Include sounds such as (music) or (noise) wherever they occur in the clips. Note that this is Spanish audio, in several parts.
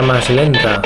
más lenta.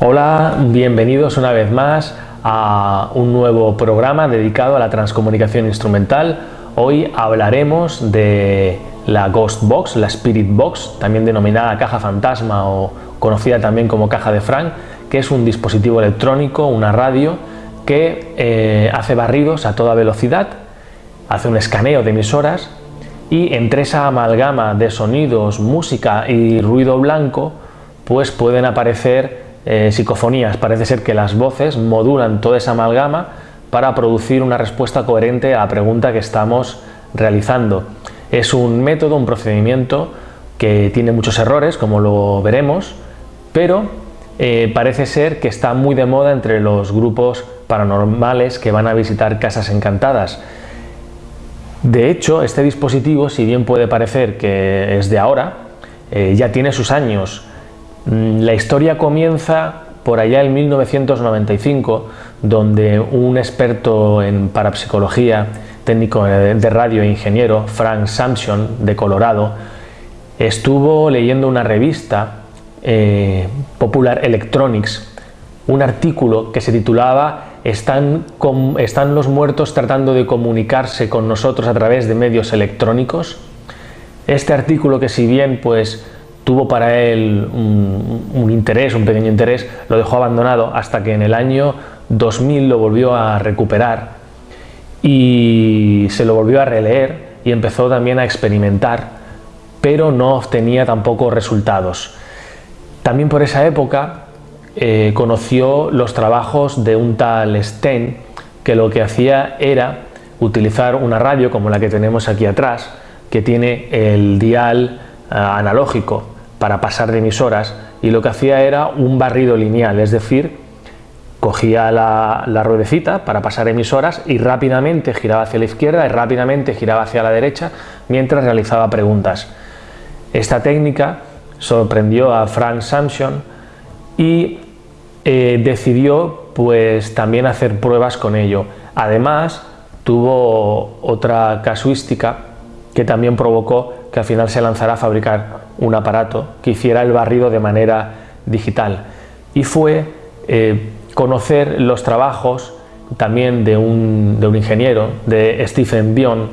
Hola, bienvenidos una vez más a un nuevo programa dedicado a la transcomunicación instrumental. Hoy hablaremos de la Ghost Box, la Spirit Box, también denominada caja fantasma o conocida también como caja de Frank, que es un dispositivo electrónico, una radio, que eh, hace barridos a toda velocidad, hace un escaneo de emisoras y entre esa amalgama de sonidos, música y ruido blanco, pues pueden aparecer eh, psicofonías. Parece ser que las voces modulan toda esa amalgama para producir una respuesta coherente a la pregunta que estamos realizando. Es un método, un procedimiento que tiene muchos errores, como lo veremos, pero eh, parece ser que está muy de moda entre los grupos paranormales que van a visitar casas encantadas. De hecho, este dispositivo, si bien puede parecer que es de ahora, eh, ya tiene sus años. Mm, la historia comienza por allá en 1995, donde un experto en parapsicología, técnico de radio e ingeniero, Frank Sampson, de Colorado, estuvo leyendo una revista, eh, Popular Electronics, un artículo que se titulaba ¿Están, ¿Están los muertos tratando de comunicarse con nosotros a través de medios electrónicos? Este artículo que si bien pues tuvo para él un, interés, un pequeño interés, lo dejó abandonado hasta que en el año 2000 lo volvió a recuperar y se lo volvió a releer y empezó también a experimentar, pero no obtenía tampoco resultados. También por esa época eh, conoció los trabajos de un tal Sten, que lo que hacía era utilizar una radio como la que tenemos aquí atrás, que tiene el dial analógico para pasar de emisoras y lo que hacía era un barrido lineal, es decir, cogía la, ruedecita para pasar emisoras y rápidamente giraba hacia la izquierda y rápidamente giraba hacia la derecha mientras realizaba preguntas. Esta técnica sorprendió a Frank Samson y eh, decidió pues también hacer pruebas con ello. Además tuvo otra casuística que también provocó que al final se lanzara a fabricar un aparato que hiciera el barrido de manera digital. Y fue eh, conocer los trabajos también de un, ingeniero, de Stephen Bion,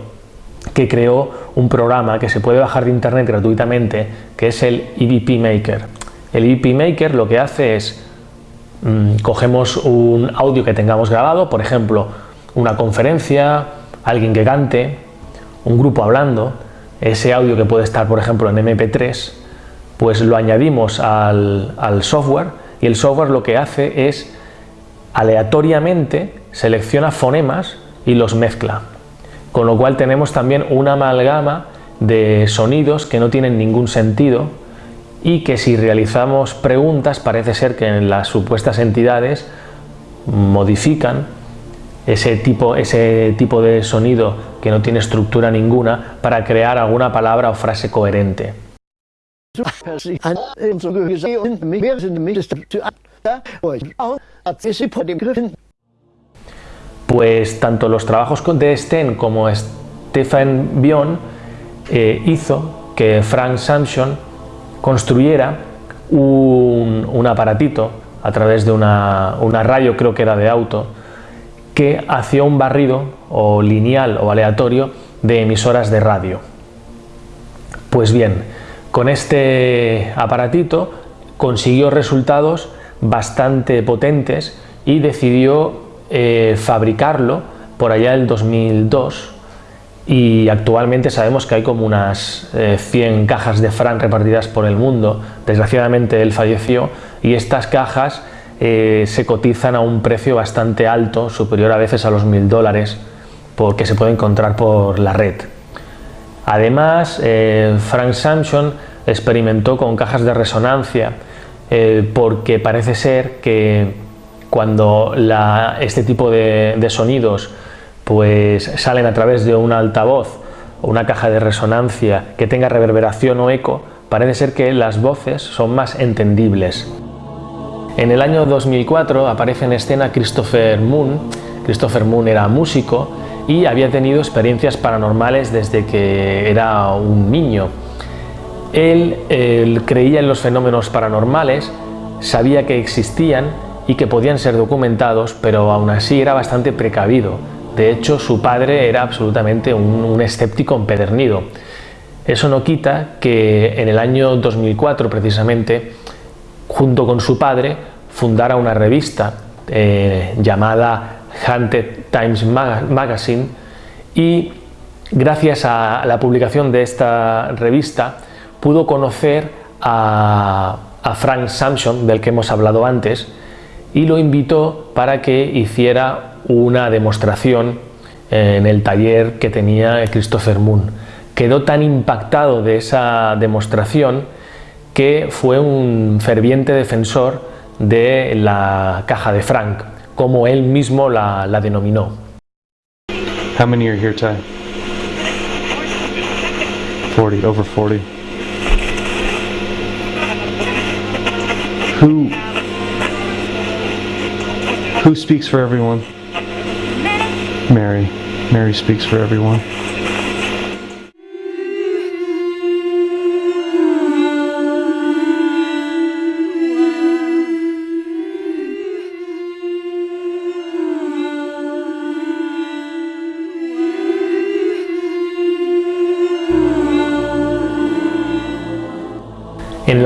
que creó un programa que se puede bajar de internet gratuitamente, que es el EVP Maker. El EVP Maker lo que hace es, mm, cogemos un audio que tengamos grabado, por ejemplo, una conferencia, alguien que cante, un grupo hablando, ese audio que puede estar, por ejemplo, en MP3, pues lo añadimos al, software y el software lo que hace es aleatoriamente selecciona fonemas y los mezcla. Con lo cual tenemos también una amalgama de sonidos que no tienen ningún sentido y que si realizamos preguntas parece ser que en las supuestas entidades modifican ese tipo, ese tipo de sonido que no tiene estructura ninguna para crear alguna palabra o frase coherente. Pues tanto los trabajos de Sten como Stefan Bion eh, hizo que Frank Samson construyera un, un, aparatito a través de una, una radio, creo que era de auto, que hacía un barrido o lineal o aleatorio de emisoras de radio. Pues bien, con este aparatito consiguió resultados bastante potentes y decidió eh, fabricarlo por allá del 2002 y actualmente sabemos que hay como unas 100 eh, cajas de Fran repartidas por el mundo. Desgraciadamente él falleció y estas cajas eh, se cotizan a un precio bastante alto, superior a veces a los mil dólares, porque se puede encontrar por la red. Además, eh, Frank Samson experimentó con cajas de resonancia eh, porque parece ser que cuando este tipo de, sonidos pues, salen a través de un altavoz o una caja de resonancia que tenga reverberación o eco, parece ser que las voces son más entendibles. En el año 2004 aparece en escena Christopher Moon. Christopher Moon era músico y había tenido experiencias paranormales desde que era un niño. Él, creía en los fenómenos paranormales, sabía que existían y que podían ser documentados, pero aún así era bastante precavido. De hecho, su padre era absolutamente un, escéptico empedernido. Eso no quita que en el año 2004, precisamente, junto con su padre, fundara una revista eh, llamada Haunted Times Magazine y gracias a la publicación de esta revista pudo conocer a, Frank Samson, del que hemos hablado antes, y lo invitó para que hiciera una demostración en el taller que tenía Christopher Moon. Quedó tan impactado de esa demostración que fue un ferviente defensor de la caja de Frank, como él mismo la, la denominó. How many are here, Ty? 40, over 40. Who who speaks for everyone? Mary. Mary speaks for everyone.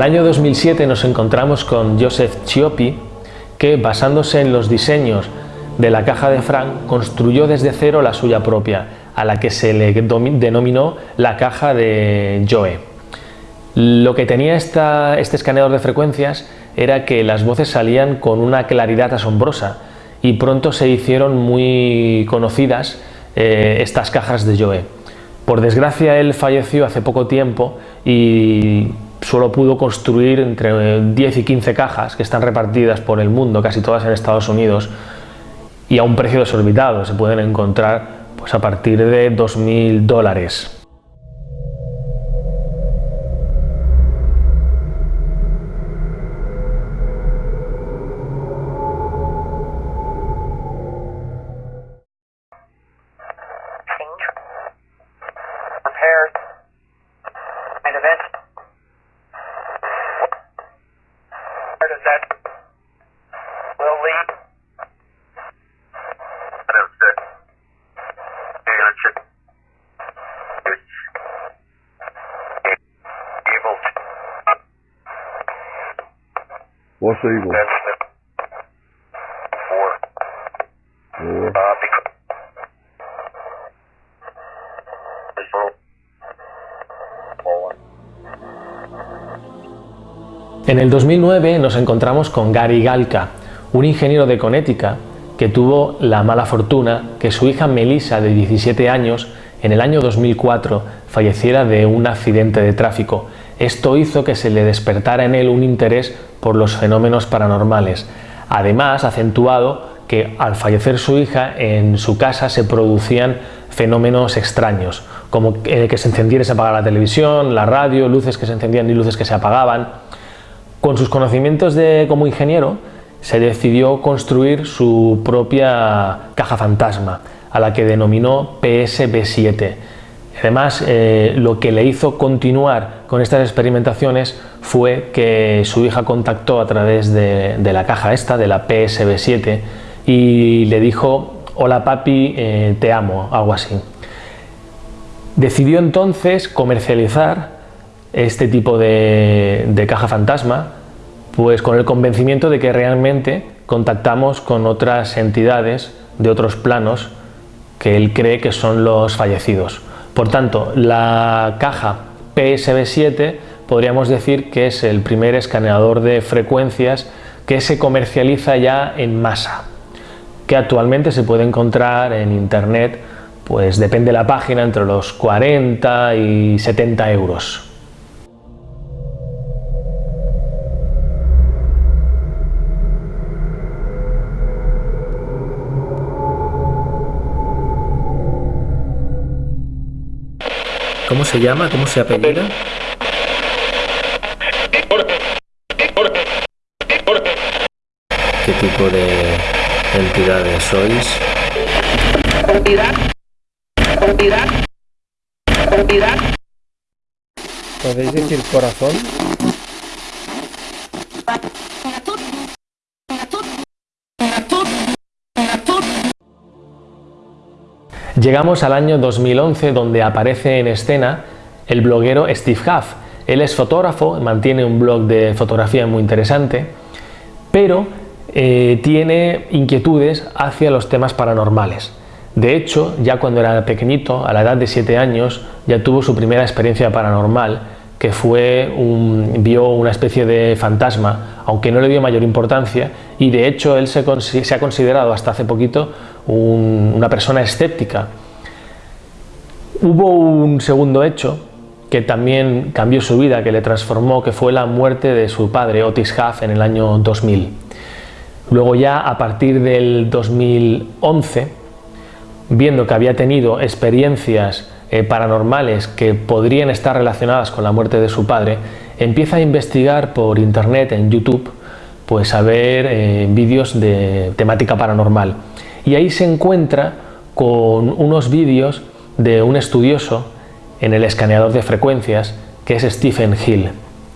El año 2007 nos encontramos con Joseph Chioppi, que basándose en los diseños de la caja de Frank, construyó desde cero la suya propia, a la que se le denominó la caja de Joe. Lo que tenía este escaneador de frecuencias era que las voces salían con una claridad asombrosa y pronto se hicieron muy conocidas eh, estas cajas de Joe. Por desgracia él falleció hace poco tiempo y solo pudo construir entre 10 y 15 cajas que están repartidas por el mundo, casi todas en Estados Unidos, y a un precio desorbitado. Se pueden encontrar pues, a partir de 2.000 dólares. En el 2009 nos encontramos con Gary Galka, un ingeniero de Connecticut que tuvo la mala fortuna que su hija Melissa, de 17 años, en el año 2004 falleciera de un accidente de tráfico. Esto hizo que se le despertara en él un interés por los fenómenos paranormales. Además, acentuado que al fallecer su hija, en su casa se producían fenómenos extraños, como que se encendiera y se apagara la televisión, la radio, luces que se encendían y luces que se apagaban. Con sus conocimientos de, como ingeniero, se decidió construir su propia caja fantasma, a la que denominó PSB7. Además, eh, lo que le hizo continuar con estas experimentaciones fue que su hija contactó a través de, la caja esta, de la PSB7, y le dijo, hola papi, eh, te amo, algo así. Decidió entonces comercializar este tipo de caja fantasma, pues con el convencimiento de que realmente contactamos con otras entidades de otros planos que él cree que son los fallecidos. Por tanto, la caja PSB7 podríamos decir que es el primer escaneador de frecuencias que se comercializa ya en masa, que actualmente se puede encontrar en internet pues depende de la página, entre los 40 y 70 euros. ¿Cómo se llama? ¿Cómo se apellida? ¿Qué tipo de entidades sois? ¿Podéis decir corazón? Llegamos al año 2011 donde aparece en escena el bloguero Steve Huff. Él es fotógrafo, mantiene un blog de fotografía muy interesante, pero eh, tiene inquietudes hacia los temas paranormales. De hecho, ya cuando era pequeñito, a la edad de 7 años, ya tuvo su primera experiencia paranormal, que fue un, vio una especie de fantasma, aunque no le dio mayor importancia, y de hecho él se, se ha considerado hasta hace poquito una persona escéptica. Hubo un segundo hecho que también cambió su vida, que le transformó, que fue la muerte de su padre, Otis Huff, en el año 2000. Luego ya a partir del 2011, viendo que había tenido experiencias eh, paranormales que podrían estar relacionadas con la muerte de su padre, empieza a investigar por internet, en YouTube, pues a ver eh, vídeos de temática paranormal. Y ahí se encuentra con unos vídeos de un estudioso en el escaneador de frecuencias, que es Stephen Hill.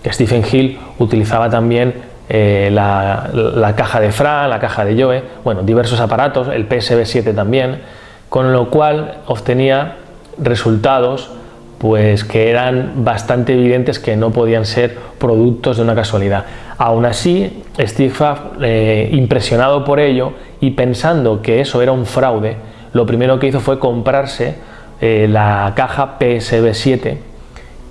Stephen Hill utilizaba también eh, la, la, caja de Fra, la caja de Joe, bueno, diversos aparatos, el PSB7 también, con lo cual obtenía resultados pues que eran bastante evidentes que no podían ser productos de una casualidad. Aún así, Steve eh, impresionado por ello y pensando que eso era un fraude, lo primero que hizo fue comprarse eh, la caja PSB7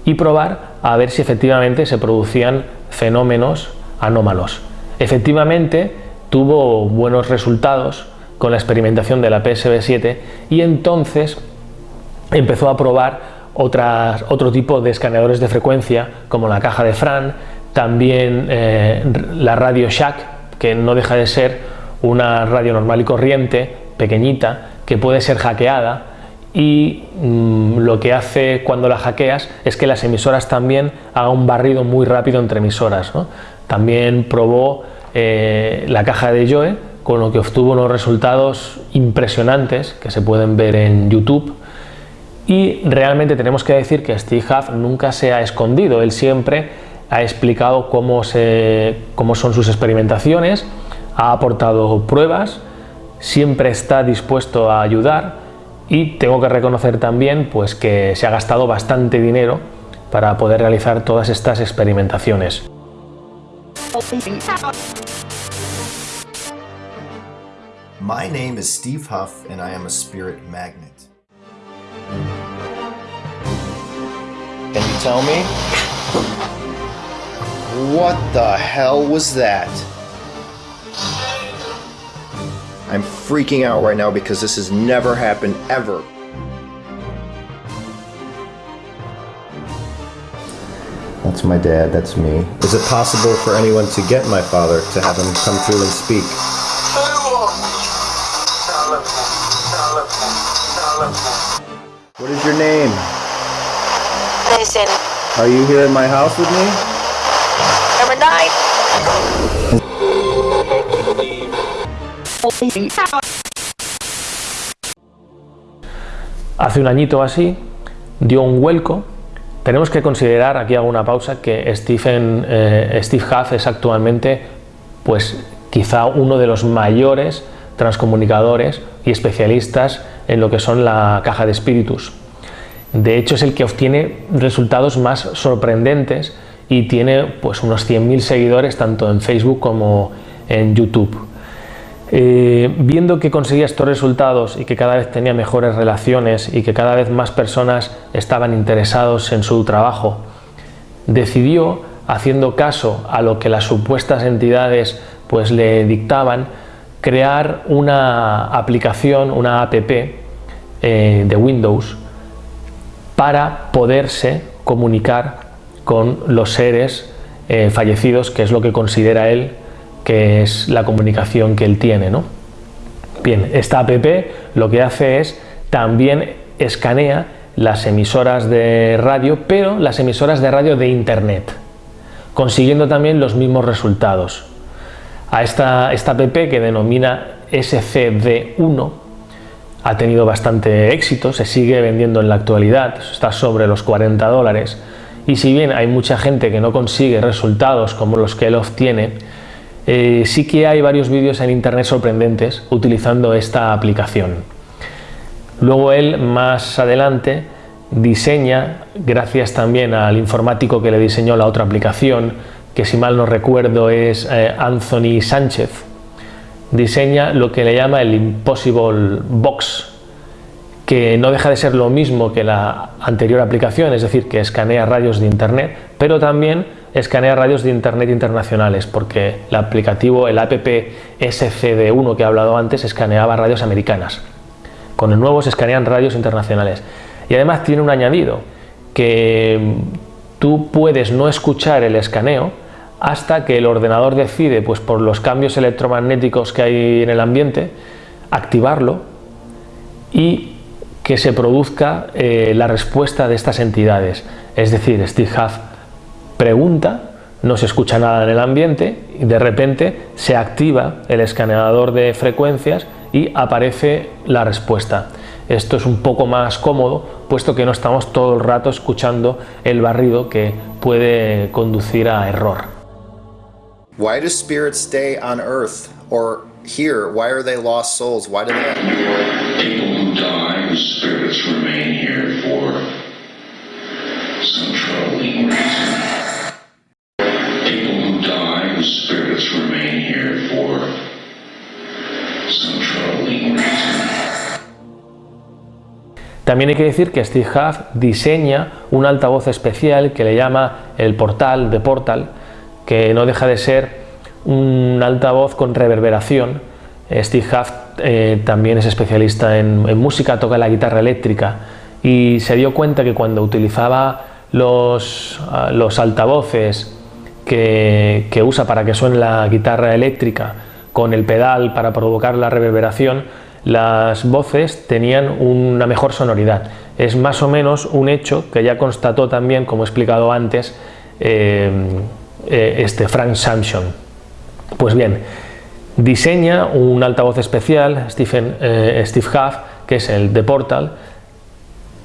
y probar a ver si efectivamente se producían fenómenos anómalos. Efectivamente, tuvo buenos resultados con la experimentación de la PSB7 y entonces empezó a probar otras, otro tipo de escaneadores de frecuencia como la caja de Fran, también eh, la radio Shack, que no deja de ser una radio normal y corriente, pequeñita, que puede ser hackeada y mm, lo que hace cuando la hackeas es que las emisoras también hagan un barrido muy rápido entre emisoras. También probó eh, la caja de Joe, con lo que obtuvo unos resultados impresionantes que se pueden ver en YouTube y realmente tenemos que decir que Steve Huff nunca se ha escondido, él siempre ha explicado cómo, se, cómo son sus experimentaciones, ha aportado pruebas, siempre está dispuesto a ayudar y tengo que reconocer también pues, que se ha gastado bastante dinero para poder realizar todas estas experimentaciones. My name is Steve Huff and I am a spirit magnet. Can you tell me? What the hell was that? I'm freaking out right now because this has never happened ever. That's my dad, that's me. Is it possible for anyone to get my father to have him come through and speak? What is your name? Listen, Are you here in my house with me? number nine. Hace un añito así dio un vuelco. Tenemos que considerar, aquí hago una pausa, que Stephen, eh, Steve Huff es actualmente pues quizá uno de los mayores transcomunicadores y especialistas en lo que son la caja de espíritus. De hecho es el que obtiene resultados más sorprendentes y tiene pues unos 100.000 seguidores tanto en Facebook como en YouTube. Eh, viendo que conseguía estos resultados y que cada vez tenía mejores relaciones y que cada vez más personas estaban interesados en su trabajo, decidió, haciendo caso a lo que las supuestas entidades pues le dictaban, crear una aplicación, una app, eh, de Windows para poderse comunicar con los seres eh, fallecidos, que es lo que considera él que es la comunicación que él tiene. ¿no? Bien, esta app lo que hace es también escanea las emisoras de radio, pero las emisoras de radio de internet, consiguiendo también los mismos resultados. A esta, esta app que denomina SCD1 ha tenido bastante éxito, se sigue vendiendo en la actualidad, está sobre los 40 dólares y si bien hay mucha gente que no consigue resultados como los que él obtiene, eh, sí que hay varios vídeos en internet sorprendentes utilizando esta aplicación. Luego él más adelante diseña, gracias también al informático que le diseñó la otra aplicación, que si mal no recuerdo es eh, Anthony Sánchez, diseña lo que le llama el Impossible Box, que no deja de ser lo mismo que la anterior aplicación, es decir, que escanea radios de internet, pero también escanea radios de internet internacionales, porque el aplicativo, el app SCD1 que he hablado antes, escaneaba radios americanas. Con el nuevo se escanean radios internacionales. Y además tiene un añadido, que tú puedes no escuchar el escaneo hasta que el ordenador decide, pues por los cambios electromagnéticos que hay en el ambiente, activarlo y que se produzca eh, la respuesta de estas entidades. Es decir, Steve Huff pregunta, no se escucha nada en el ambiente y de repente se activa el escaneador de frecuencias y aparece la respuesta. Esto es un poco más cómodo, puesto que no estamos todo el rato escuchando el barrido que puede conducir a error. Why do spirits stay on earth or here? Why are they lost souls? Why do they También hay que decir que Steve Huff diseña un altavoz especial que le llama el portal de Portal, que no deja de ser un altavoz con reverberación. Steve Huff eh, también es especialista en, música, toca la guitarra eléctrica y se dio cuenta que cuando utilizaba los, ah, los altavoces que, que usa para que suene la guitarra eléctrica con el pedal para provocar la reverberación, las voces tenían una mejor sonoridad. Es más o menos un hecho que ya constató también, como he explicado antes, eh, eh, este Frank Samson. Pues bien, diseña un altavoz especial, Stephen, eh, Steve Huff, que es el de Portal,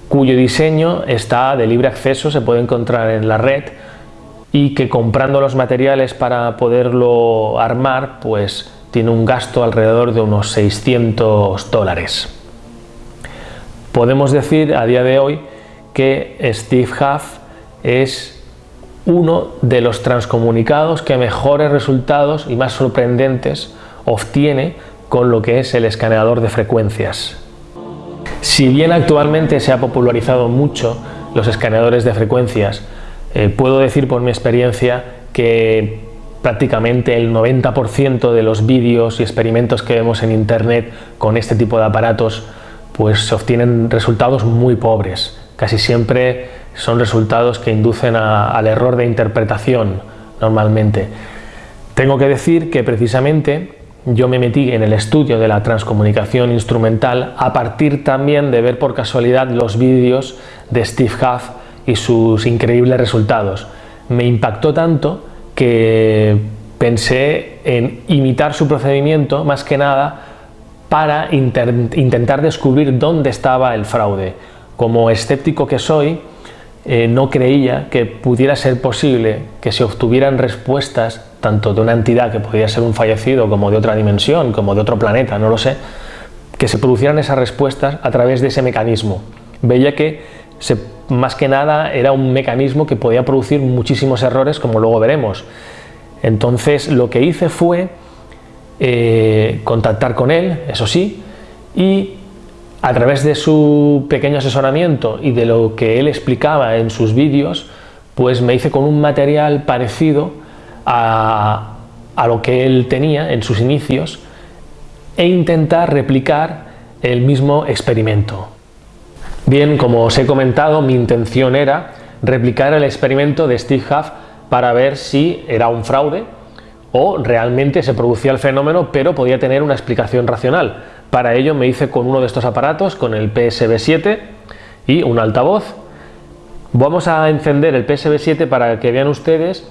cuyo diseño está de libre acceso, se puede encontrar en la red y que comprando los materiales para poderlo armar, pues tiene un gasto alrededor de unos 600 dólares. Podemos decir a día de hoy que Steve Huff es uno de los transcomunicados que mejores resultados y más sorprendentes obtiene con lo que es el escaneador de frecuencias. Si bien actualmente se ha popularizado mucho los escaneadores de frecuencias, eh, puedo decir por mi experiencia que prácticamente el 90% de los vídeos y experimentos que vemos en internet con este tipo de aparatos pues se obtienen resultados muy pobres. Casi siempre son resultados que inducen a, al error de interpretación normalmente. Tengo que decir que precisamente yo me metí en el estudio de la transcomunicación instrumental a partir también de ver por casualidad los vídeos de Steve Huff y sus increíbles resultados. Me impactó tanto que pensé en imitar su procedimiento más que nada para intentar descubrir dónde estaba el fraude. Como escéptico que soy, eh, no creía que pudiera ser posible que se obtuvieran respuestas tanto de una entidad que podía ser un fallecido como de otra dimensión, como de otro planeta, no lo sé, que se producieran esas respuestas a través de ese mecanismo. Veía que se más que nada era un mecanismo que podía producir muchísimos errores como luego veremos. Entonces lo que hice fue eh, contactar con él, eso sí, y a través de su pequeño asesoramiento y de lo que él explicaba en sus vídeos, pues me hice con un material parecido a, a lo que él tenía en sus inicios e intentar replicar el mismo experimento. Bien, como os he comentado, mi intención era replicar el experimento de Steve Huff para ver si era un fraude o realmente se producía el fenómeno pero podía tener una explicación racional. Para ello me hice con uno de estos aparatos, con el PSB7 y un altavoz. Vamos a encender el PSB7 para que vean ustedes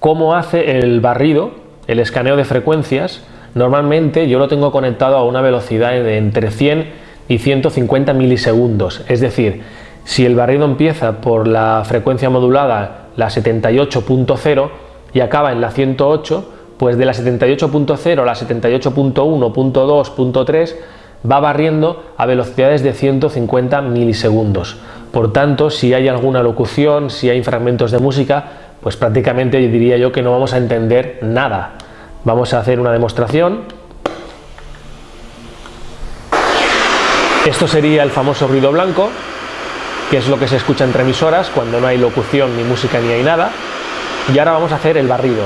cómo hace el barrido, el escaneo de frecuencias. Normalmente yo lo tengo conectado a una velocidad de entre 100 y 150 milisegundos, es decir, si el barrido empieza por la frecuencia modulada, la 78.0, y acaba en la 108, pues de la 78.0 a la 78.1.2.3 va barriendo a velocidades de 150 milisegundos. Por tanto, si hay alguna locución, si hay fragmentos de música, pues prácticamente diría yo que no vamos a entender nada. Vamos a hacer una demostración. Esto sería el famoso ruido blanco, que es lo que se escucha entre emisoras cuando no hay locución, ni música, ni hay nada. Y ahora vamos a hacer el barrido.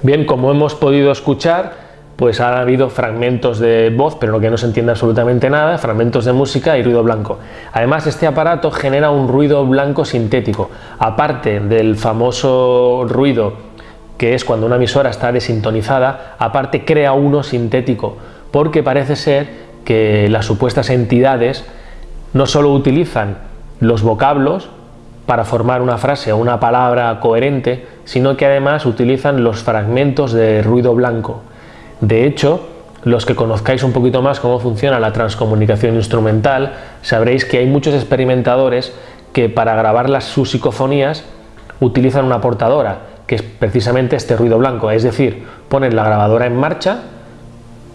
Bien, como hemos podido escuchar, pues ha habido fragmentos de voz, pero lo que no se entiende absolutamente nada, fragmentos de música y ruido blanco. Además, este aparato genera un ruido blanco sintético, aparte del famoso ruido que es cuando una emisora está desintonizada, aparte crea uno sintético, porque parece ser que las supuestas entidades no solo utilizan los vocablos para formar una frase o una palabra coherente, sino que además utilizan los fragmentos de ruido blanco. De hecho, los que conozcáis un poquito más cómo funciona la transcomunicación instrumental, sabréis que hay muchos experimentadores que para grabar las, sus psicofonías utilizan una portadora, que es precisamente este ruido blanco, es decir, ponen la grabadora en marcha,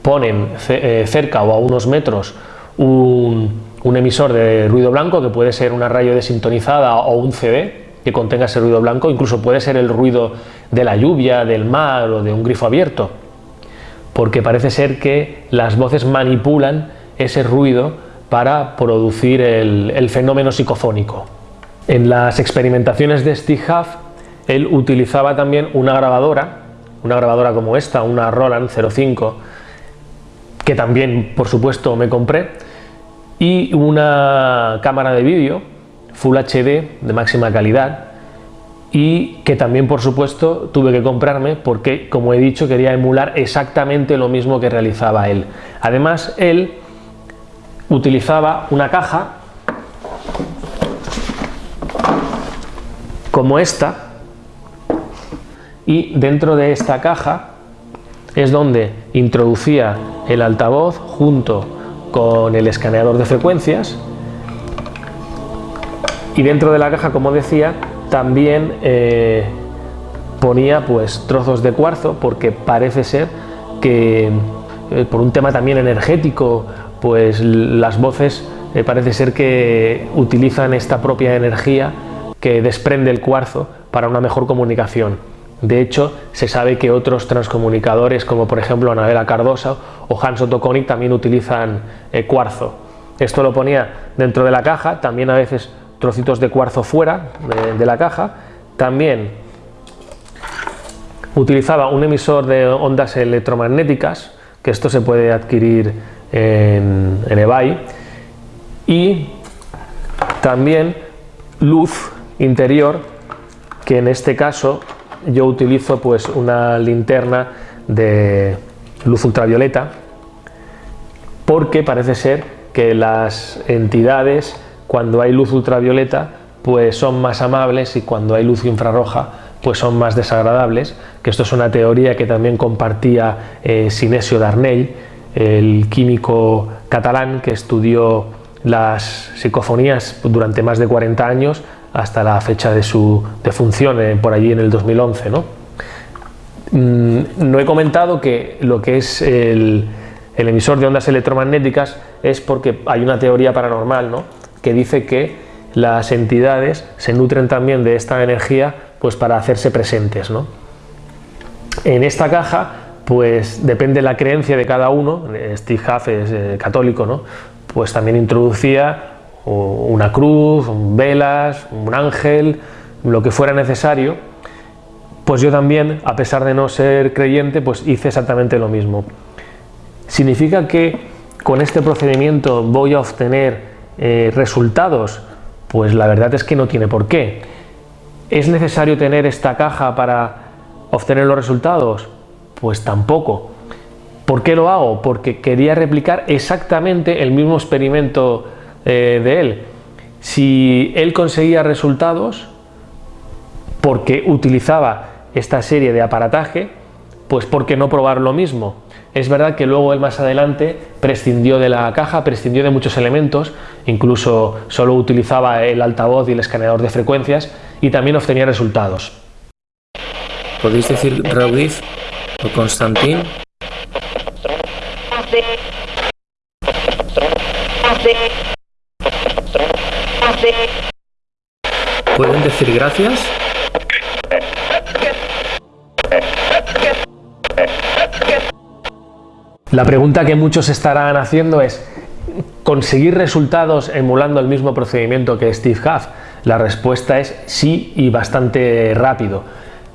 ponen eh, cerca o a unos metros un, emisor de ruido blanco que puede ser una radio desintonizada o un CD que contenga ese ruido blanco, incluso puede ser el ruido de la lluvia, del mar o de un grifo abierto, porque parece ser que las voces manipulan ese ruido para producir el, fenómeno psicofónico. En las experimentaciones de Steve Huff él utilizaba también una grabadora, una grabadora como esta, una Roland 05, que también por supuesto me compré, y una cámara de vídeo Full HD de máxima calidad y que también por supuesto tuve que comprarme porque como he dicho quería emular exactamente lo mismo que realizaba él. Además él utilizaba una caja como esta y dentro de esta caja es donde introducía el altavoz junto con el escaneador de frecuencias y dentro de la caja como decía también eh, ponía pues trozos de cuarzo porque parece ser que eh, por un tema también energético pues las voces eh, parece ser que utilizan esta propia energía que desprende el cuarzo para una mejor comunicación de hecho, se sabe que otros transcomunicadores, como por ejemplo Anabela Cardosa o Hans Otto también utilizan eh, cuarzo. Esto lo ponía dentro de la caja, también a veces trocitos de cuarzo fuera de, la caja. También utilizaba un emisor de ondas electromagnéticas, que esto se puede adquirir en, en eBay. Y también luz interior, que en este caso yo utilizo pues una linterna de luz ultravioleta porque parece ser que las entidades cuando hay luz ultravioleta pues son más amables y cuando hay luz infrarroja pues son más desagradables, que esto es una teoría que también compartía eh, Sinesio Darnell, el químico catalán que estudió las psicofonías durante más de 40 años hasta la fecha de su defunción, eh, por allí en el 2011. ¿no? Mm, no he comentado que lo que es el, emisor de ondas electromagnéticas es porque hay una teoría paranormal ¿no? Que dice que las entidades se nutren también de esta energía pues para hacerse presentes. ¿no? En esta caja pues depende la creencia de cada uno, Steve Huff es eh, católico, ¿no? pues también introducía una cruz, velas, un ángel, lo que fuera necesario, pues yo también, a pesar de no ser creyente, pues hice exactamente lo mismo. ¿Significa que con este procedimiento voy a obtener eh, resultados? Pues la verdad es que no tiene por qué. ¿Es necesario tener esta caja para obtener los resultados? Pues tampoco. ¿Por qué lo hago? Porque quería replicar exactamente el mismo experimento eh, de él. Si él conseguía resultados porque utilizaba esta serie de aparataje, pues ¿por qué no probar lo mismo? Es verdad que luego él más adelante prescindió de la caja, prescindió de muchos elementos, incluso solo utilizaba el altavoz y el escaneador de frecuencias y también obtenía resultados. ¿Podéis decir Raudif o Constantín? ¿Pueden decir gracias? La pregunta que muchos estarán haciendo es ¿conseguir resultados emulando el mismo procedimiento que Steve Huff? La respuesta es sí y bastante rápido.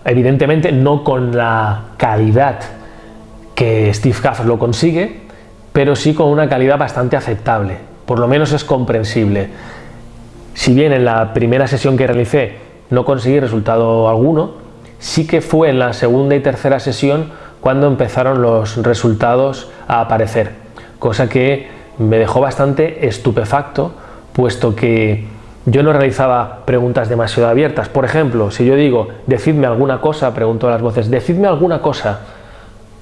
Evidentemente no con la calidad que Steve Huff lo consigue, pero sí con una calidad bastante aceptable, por lo menos es comprensible. Si bien en la primera sesión que realicé no conseguí resultado alguno, sí que fue en la segunda y tercera sesión cuando empezaron los resultados a aparecer, cosa que me dejó bastante estupefacto, puesto que yo no realizaba preguntas demasiado abiertas. Por ejemplo, si yo digo, decidme alguna cosa, pregunto a las voces, decidme alguna cosa,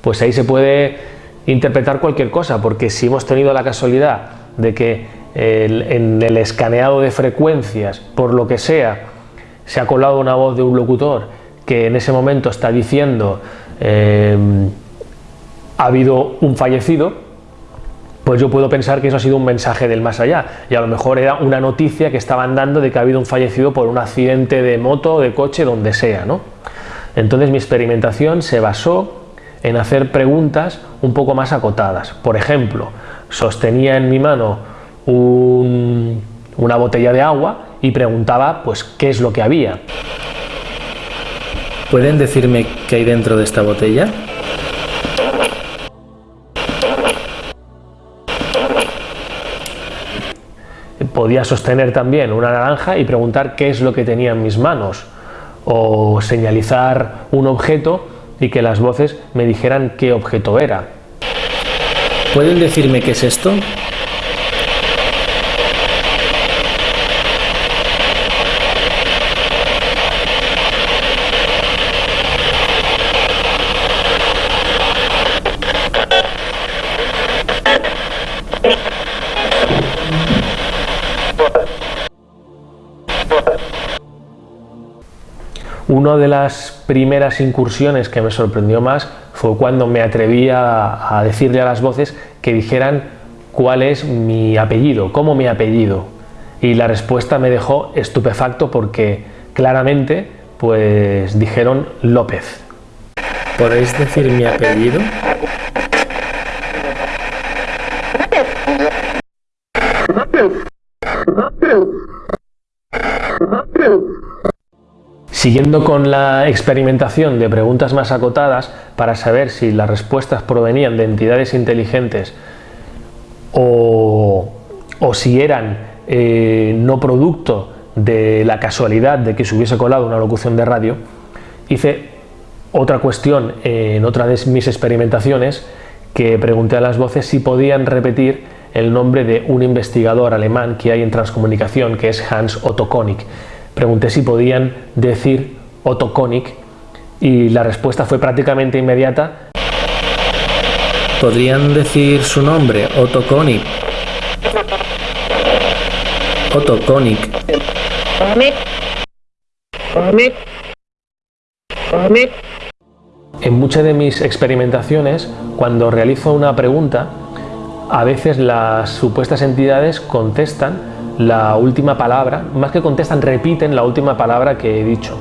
pues ahí se puede interpretar cualquier cosa, porque si hemos tenido la casualidad de que en el escaneado de frecuencias, por lo que sea, se ha colado una voz de un locutor que en ese momento está diciendo eh, ha habido un fallecido, pues yo puedo pensar que eso ha sido un mensaje del más allá y a lo mejor era una noticia que estaban dando de que ha habido un fallecido por un accidente de moto, de coche, donde sea. ¿no? Entonces mi experimentación se basó en hacer preguntas un poco más acotadas. Por ejemplo, sostenía en mi mano una botella de agua y preguntaba pues qué es lo que había. ¿Pueden decirme qué hay dentro de esta botella? Podía sostener también una naranja y preguntar qué es lo que tenía en mis manos o señalizar un objeto y que las voces me dijeran qué objeto era. ¿Pueden decirme qué es esto? Una de las primeras incursiones que me sorprendió más fue cuando me atreví a, decirle a las voces que dijeran cuál es mi apellido, cómo mi apellido. Y la respuesta me dejó estupefacto porque claramente pues dijeron López. ¿Podéis decir mi apellido? Siguiendo con la experimentación de preguntas más acotadas para saber si las respuestas provenían de entidades inteligentes o, si eran eh, no producto de la casualidad de que se hubiese colado una locución de radio, hice otra cuestión en otra de mis experimentaciones que pregunté a las voces si podían repetir el nombre de un investigador alemán que hay en transcomunicación que es Hans Otto Konig pregunté si podían decir Otto Konig y la respuesta fue prácticamente inmediata. ¿Podrían decir su nombre, Otto Konig? Otto Konig. En muchas de mis experimentaciones, cuando realizo una pregunta, a veces las supuestas entidades contestan la última palabra, más que contestan, repiten la última palabra que he dicho.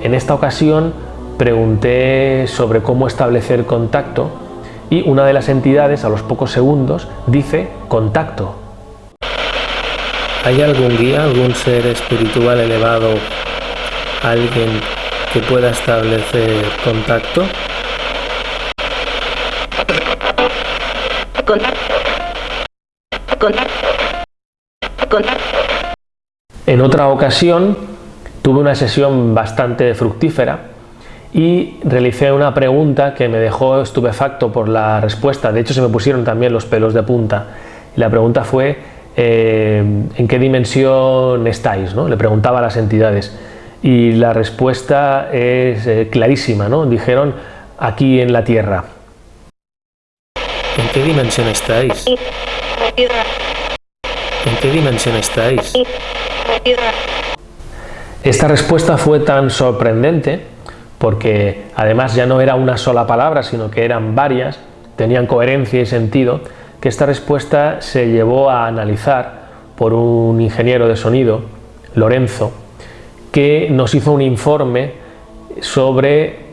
En esta ocasión pregunté sobre cómo establecer contacto y una de las entidades a los pocos segundos dice contacto. ¿Hay algún guía, algún ser espiritual elevado, alguien que pueda establecer contacto? En otra ocasión tuve una sesión bastante fructífera y realicé una pregunta que me dejó estupefacto por la respuesta, de hecho se me pusieron también los pelos de punta. La pregunta fue eh, ¿en qué dimensión estáis? ¿no? Le preguntaba a las entidades y la respuesta es eh, clarísima, ¿no? dijeron aquí en la Tierra. ¿En qué dimensión estáis? ¿En qué dimensión estáis? Esta respuesta fue tan sorprendente porque además ya no era una sola palabra, sino que eran varias, tenían coherencia y sentido, que esta respuesta se llevó a analizar por un ingeniero de sonido, Lorenzo, que nos hizo un informe sobre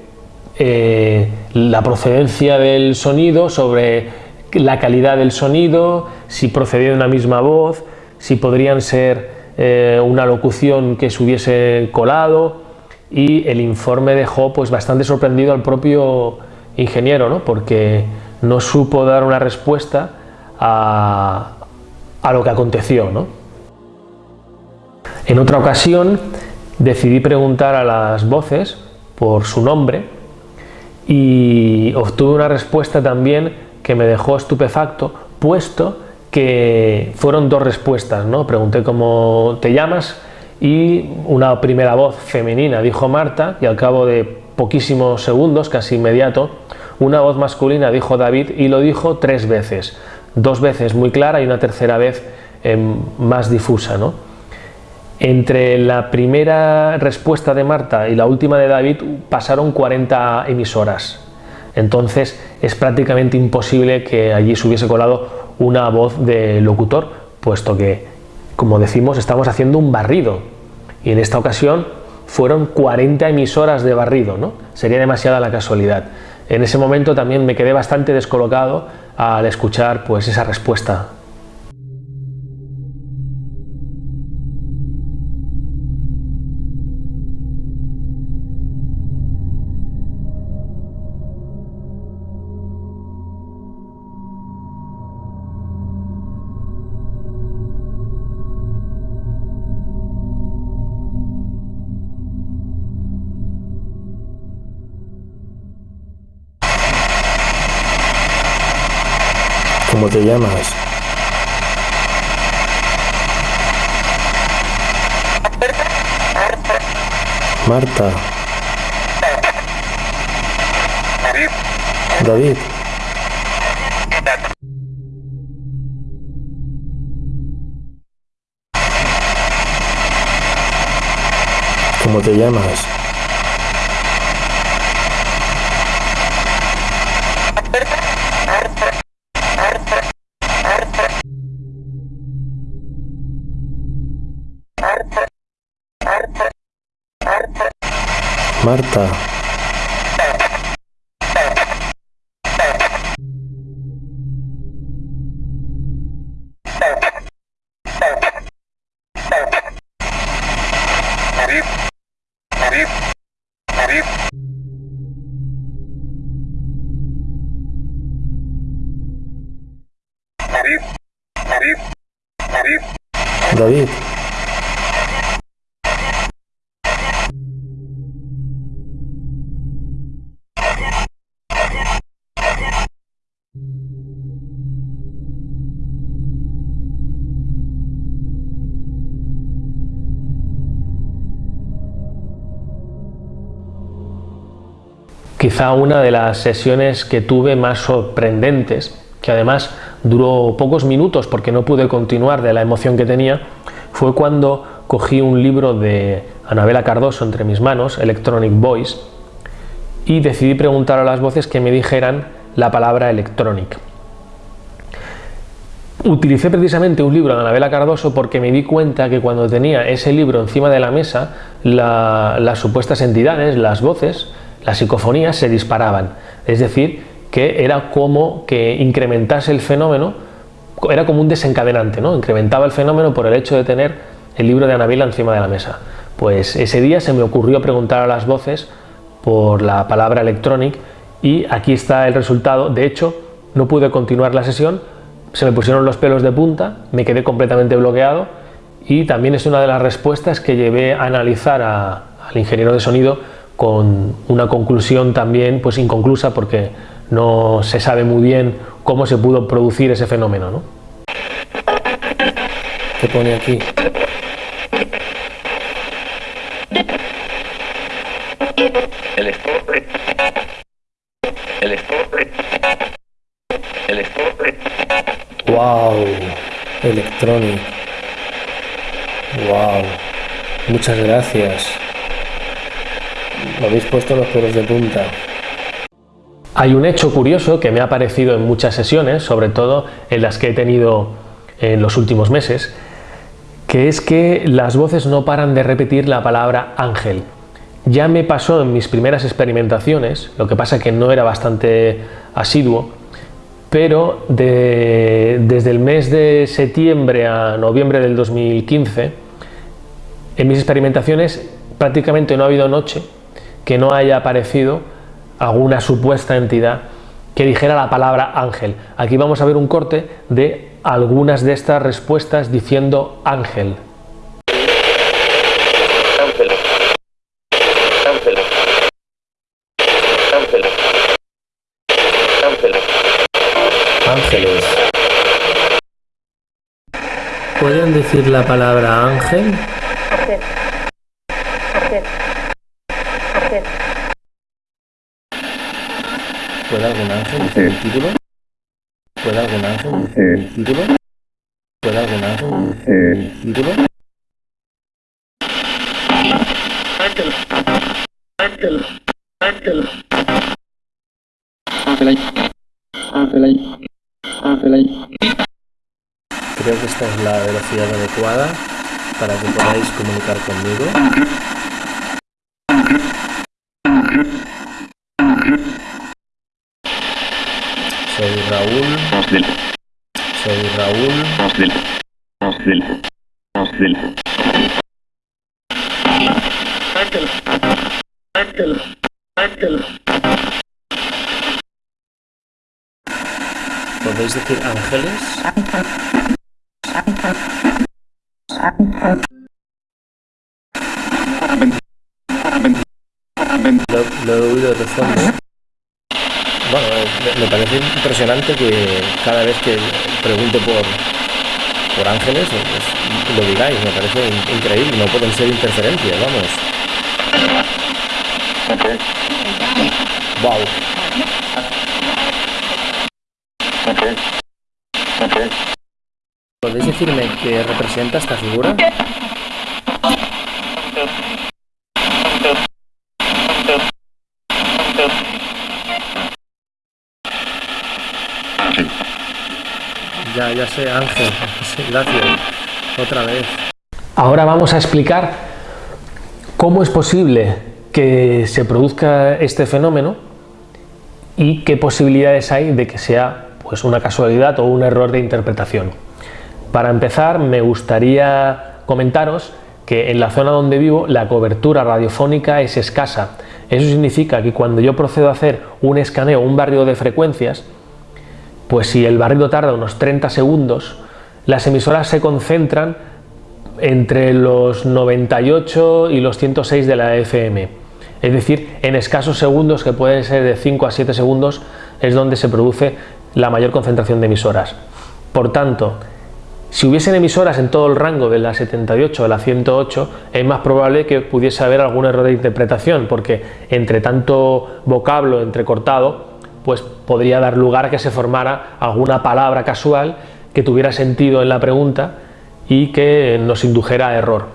eh, la procedencia del sonido, sobre la calidad del sonido, si procedía de una misma voz, si podrían ser eh, una locución que se hubiese colado y el informe dejó pues bastante sorprendido al propio ingeniero, ¿no? porque no supo dar una respuesta a, a lo que aconteció. ¿no? En otra ocasión decidí preguntar a las voces por su nombre y obtuve una respuesta también que me dejó estupefacto, puesto que fueron dos respuestas, ¿no? Pregunté cómo te llamas y una primera voz femenina dijo Marta y al cabo de poquísimos segundos, casi inmediato, una voz masculina dijo David y lo dijo tres veces, dos veces muy clara y una tercera vez eh, más difusa. ¿no? Entre la primera respuesta de Marta y la última de David pasaron 40 emisoras, entonces es prácticamente imposible que allí se hubiese colado una voz de locutor, puesto que, como decimos, estamos haciendo un barrido. Y en esta ocasión fueron 40 emisoras de barrido, ¿no? Sería demasiada la casualidad. En ese momento también me quedé bastante descolocado al escuchar pues esa respuesta ¿Cómo te llamas? Marta. David. ¿Cómo te llamas? Quizá una de las sesiones que tuve más sorprendentes, que además duró pocos minutos porque no pude continuar de la emoción que tenía, fue cuando cogí un libro de Anabela Cardoso entre mis manos, Electronic Voice, y decidí preguntar a las voces que me dijeran la palabra electronic. Utilicé precisamente un libro de Anabela Cardoso porque me di cuenta que cuando tenía ese libro encima de la mesa, las supuestas entidades, las voces, las psicofonías se disparaban, es decir, que era como que incrementase el fenómeno era como un desencadenante, ¿no? incrementaba el fenómeno por el hecho de tener el libro de Anabela encima de la mesa. Pues ese día se me ocurrió preguntar a las voces por la palabra electronic y aquí está el resultado. De hecho, no pude continuar la sesión, se me pusieron los pelos de punta, me quedé completamente bloqueado y también es una de las respuestas que llevé a analizar al ingeniero de sonido con una conclusión también pues inconclusa porque no se sabe muy bien cómo se pudo producir ese fenómeno. ¿no? ¿Qué pone aquí? El estope. El estope. El estope. ¡Wow! Electronic. ¡Wow! Muchas gracias. Me habéis puesto los pelos de punta. Hay un hecho curioso que me ha aparecido en muchas sesiones, sobre todo en las que he tenido en los últimos meses, que es que las voces no paran de repetir la palabra ángel. Ya me pasó en mis primeras experimentaciones, lo que pasa que no era bastante asiduo, pero desde el mes de septiembre a noviembre del 2015, en mis experimentaciones prácticamente no ha habido noche que no haya aparecido alguna supuesta entidad que dijera la palabra ángel. Aquí vamos a ver un corte de algunas de estas respuestas diciendo ángel. Ángeles. ¿Pueden decir la palabra ángel? ¿Puede algún ángel decir el título? ¿Puede algún ángel decir el título? ¿Puede algún ángel decir el título? Ángel. Ángel. Ángel. Ángel ahí. Ángel ahí. Ángel ahí. Creo que esta es la velocidad adecuada para que podáis comunicar conmigo. Raúl. Soy Raúl. Ángel. Ángel. Ángel. ¿Podéis decir ángeles? Lo, lo he oído de fondo. Bueno, eh, me- parece impresionante que cada vez que pregunto por, por ángeles, eh, pues, lo digáis, me parece in- increíble, no pueden ser interferencias, vamos. Wow. ¿Podéis decirme qué representa esta figura? Ya, ya sé, Ángel. (laughs) Gracias. Otra vez. Ahora vamos a explicar cómo es posible que se produzca este fenómeno y qué posibilidades hay de que sea pues, una casualidad o un error de interpretación. Para empezar, me gustaría comentaros que en la zona donde vivo la cobertura radiofónica es escasa. Eso significa que cuando yo procedo a hacer un escaneo, un barrido de frecuencias, pues si el barrido tarda unos 30 segundos, las emisoras se concentran entre los 98 y los 106 de la FM. Es decir, en escasos segundos, que pueden ser de 5 a 7 segundos, es donde se produce la mayor concentración de emisoras. Por tanto, si hubiesen emisoras en todo el rango de la 78 a la 108, es más probable que pudiese haber algún error de interpretación, porque entre tanto vocablo entrecortado, pues podría dar lugar a que se formara alguna palabra casual que tuviera sentido en la pregunta y que nos indujera a error.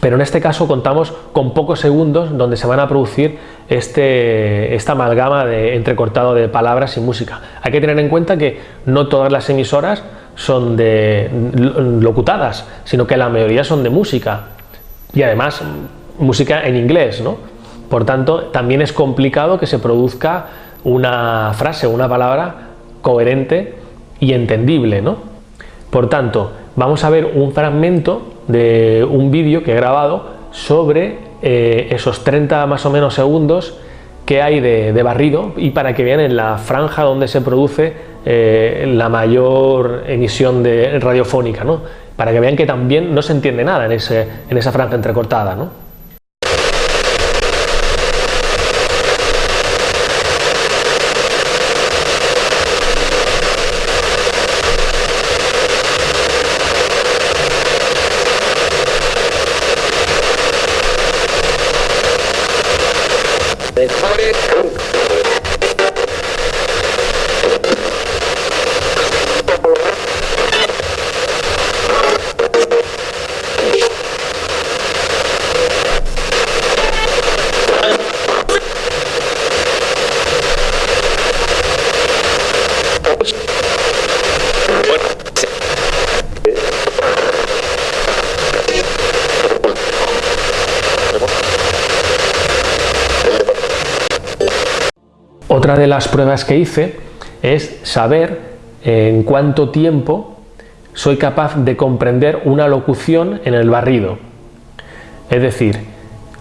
Pero en este caso contamos con pocos segundos donde se van a producir este, esta amalgama de entrecortado de palabras y música. Hay que tener en cuenta que no todas las emisoras son de locutadas, sino que la mayoría son de música y además música en inglés, ¿no? Por tanto, también es complicado que se produzca una frase, una palabra coherente y entendible, ¿no? Por tanto, vamos a ver un fragmento de un vídeo que he grabado sobre eh, esos 30 más o menos segundos que hay de, barrido y para que vean en la franja donde se produce eh, la mayor emisión de radiofónica, ¿no? para que vean que también no se entiende nada en, en esa franja entrecortada. ¿no? Otra de las pruebas que hice es saber en cuánto tiempo soy capaz de comprender una locución en el barrido. Es decir,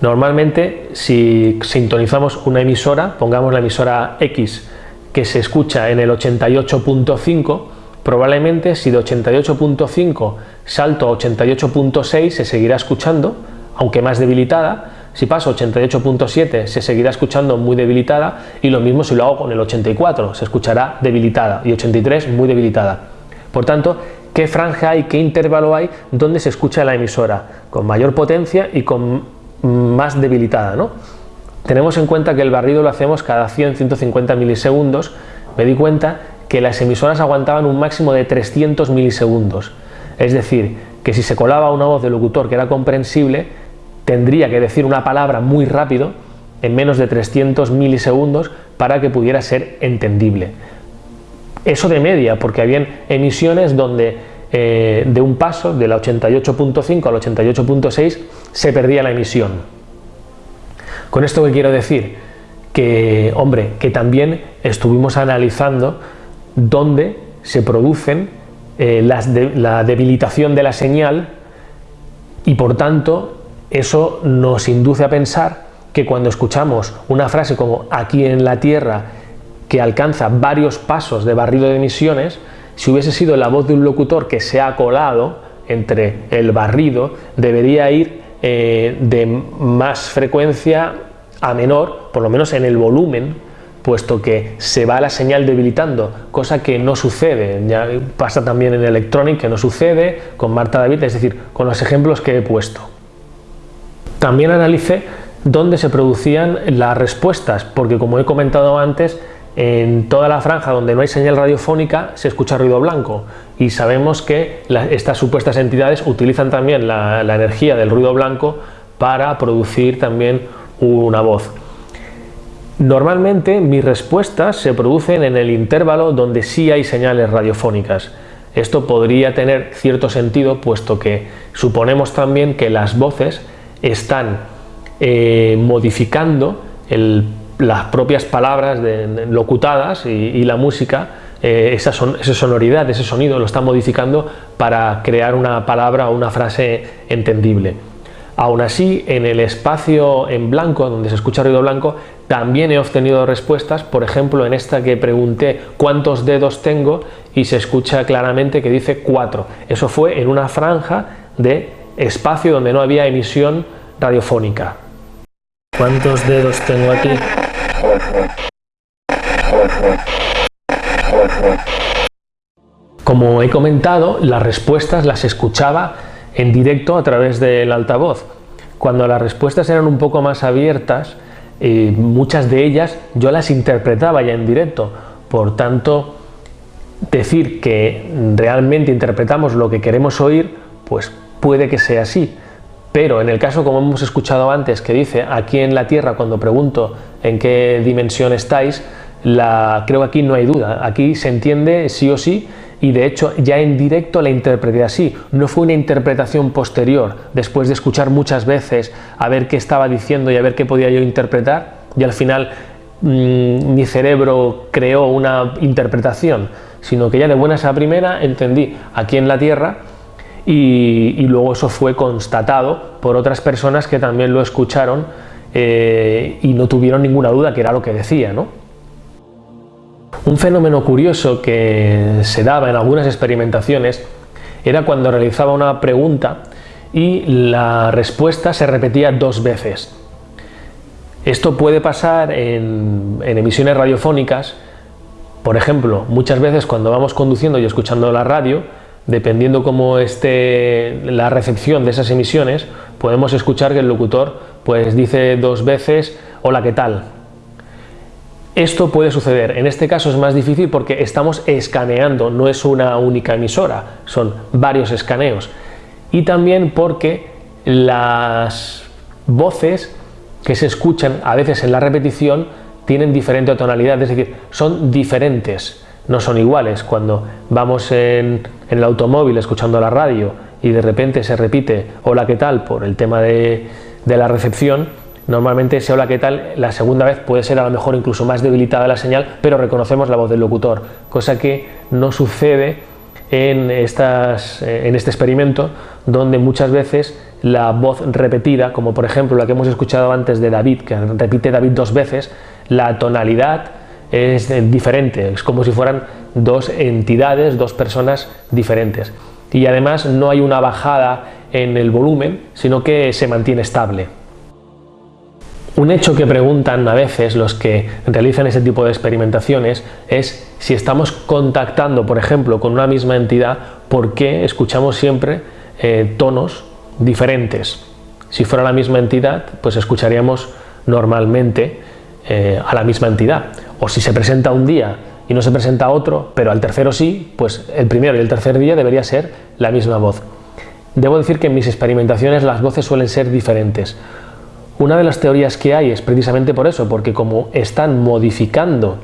normalmente si sintonizamos una emisora, pongamos la emisora X que se escucha en el 88.5, probablemente si de 88.5 salto a 88.6 se seguirá escuchando, aunque más debilitada, si paso 88.7 se seguirá escuchando muy debilitada y lo mismo si lo hago con el 84, se escuchará debilitada y 83 muy debilitada. Por tanto, ¿qué franja hay, qué intervalo hay donde se escucha la emisora? Con mayor potencia y con más debilitada. ¿no? Tenemos en cuenta que el barrido lo hacemos cada 100-150 milisegundos. Me di cuenta que las emisoras aguantaban un máximo de 300 milisegundos. Es decir, que si se colaba una voz del locutor que era comprensible, tendría que decir una palabra muy rápido, en menos de 300 milisegundos, para que pudiera ser entendible. Eso de media, porque habían emisiones donde eh, de un paso, de la 88.5 al 88.6, se perdía la emisión. Con esto que quiero decir, que, hombre, que también estuvimos analizando dónde se producen eh, la debilitación de la señal y por tanto eso nos induce a pensar que cuando escuchamos una frase como aquí en la Tierra que alcanza varios pasos de barrido de emisiones, si hubiese sido la voz de un locutor que se ha colado entre el barrido, debería ir eh, de más frecuencia a menor, por lo menos en el volumen, puesto que se va la señal debilitando, cosa que no sucede, ya pasa también en Electronic que no sucede, con Marta David, es decir, con los ejemplos que he puesto. También analicé dónde se producían las respuestas, porque como he comentado antes, en toda la franja donde no hay señal radiofónica se escucha ruido blanco y sabemos que estas supuestas entidades utilizan también la, la energía del ruido blanco para producir también una voz. Normalmente mis respuestas se producen en el intervalo donde sí hay señales radiofónicas. Esto podría tener cierto sentido puesto que suponemos también que las voces están eh, modificando las propias palabras locutadas y, la música, eh, esa, esa, sonoridad, ese sonido lo están modificando para crear una palabra o una frase entendible. Aún así, en el espacio en blanco, donde se escucha ruido blanco, también he obtenido respuestas, por ejemplo, en esta que pregunté cuántos dedos tengo y se escucha claramente que dice cuatro. Eso fue en una franja de espacio donde no había emisión radiofónica. ¿Cuántos dedos tengo aquí? Como he comentado, las respuestas las escuchaba en directo a través del altavoz. Cuando las respuestas eran un poco más abiertas, eh, muchas de ellas yo las interpretaba ya en directo. Por tanto, decir que realmente interpretamos lo que queremos oír, pues puede que sea así, pero en el caso como hemos escuchado antes que dice aquí en la Tierra cuando pregunto en qué dimensión estáis, la, creo que aquí no hay duda, aquí se entiende sí o sí y de hecho ya en directo la interpreté así, no fue una interpretación posterior, después de escuchar muchas veces a ver qué estaba diciendo y a ver qué podía yo interpretar y al final mm, mi cerebro creó una interpretación, sino que ya de buenas a primera entendí aquí en la Tierra y, luego eso fue constatado por otras personas que también lo escucharon eh, y no tuvieron ninguna duda que era lo que decía. ¿no? Un fenómeno curioso que se daba en algunas experimentaciones era cuando realizaba una pregunta y la respuesta se repetía dos veces. Esto puede pasar en, emisiones radiofónicas, por ejemplo, muchas veces cuando vamos conduciendo y escuchando la radio, dependiendo cómo esté la recepción de esas emisiones, podemos escuchar que el locutor pues dice dos veces hola, ¿qué tal? Esto puede suceder, en este caso es más difícil porque estamos escaneando, no es una única emisora, son varios escaneos. Y también porque las voces que se escuchan a veces en la repetición tienen diferente tonalidad, es decir, son diferentes, no son iguales. Cuando vamos en, el automóvil escuchando la radio y de repente se repite hola, ¿qué tal? por el tema de, de la recepción, normalmente ese hola qué tal la segunda vez puede ser a lo mejor incluso más debilitada la señal, pero reconocemos la voz del locutor, cosa que no sucede en, estas, en este experimento donde muchas veces la voz repetida, como por ejemplo la que hemos escuchado antes de David, que repite David dos veces, la tonalidad es diferente, es como si fueran dos entidades, dos personas diferentes. Y además no hay una bajada en el volumen, sino que se mantiene estable. Un hecho que preguntan a veces los que realizan ese tipo de experimentaciones es si estamos contactando, por ejemplo, con una misma entidad, ¿por qué escuchamos siempre eh, tonos diferentes? Si fuera la misma entidad, pues escucharíamos normalmente eh, a la misma entidad. O si se presenta un día y no se presenta otro, pero al tercero sí, pues el primero y el tercer día debería ser la misma voz. Debo decir que en mis experimentaciones las voces suelen ser diferentes. Una de las teorías que hay es precisamente por eso, porque como están modificando